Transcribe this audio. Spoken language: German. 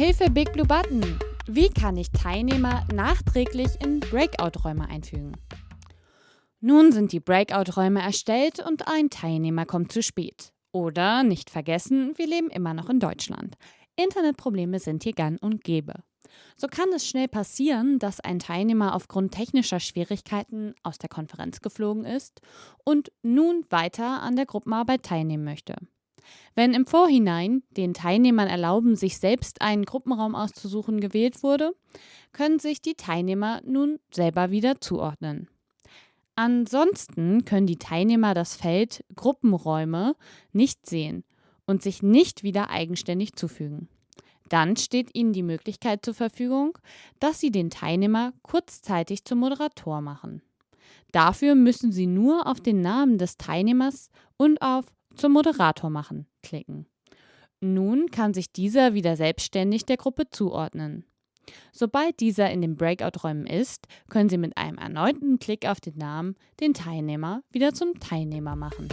Hilfe Big Blue Button! Wie kann ich Teilnehmer nachträglich in Breakout-Räume einfügen? Nun sind die Breakout-Räume erstellt und ein Teilnehmer kommt zu spät. Oder nicht vergessen, wir leben immer noch in Deutschland. Internetprobleme sind hier gang und gäbe. So kann es schnell passieren, dass ein Teilnehmer aufgrund technischer Schwierigkeiten aus der Konferenz geflogen ist und nun weiter an der Gruppenarbeit teilnehmen möchte. Wenn im Vorhinein den Teilnehmern erlauben, sich selbst einen Gruppenraum auszusuchen gewählt wurde, können sich die Teilnehmer nun selber wieder zuordnen. Ansonsten können die Teilnehmer das Feld Gruppenräume nicht sehen und sich nicht wieder eigenständig zufügen. Dann steht Ihnen die Möglichkeit zur Verfügung, dass Sie den Teilnehmer kurzzeitig zum Moderator machen. Dafür müssen Sie nur auf den Namen des Teilnehmers und auf zum Moderator machen klicken. Nun kann sich dieser wieder selbstständig der Gruppe zuordnen. Sobald dieser in den Breakout-Räumen ist, können Sie mit einem erneuten Klick auf den Namen den Teilnehmer wieder zum Teilnehmer machen.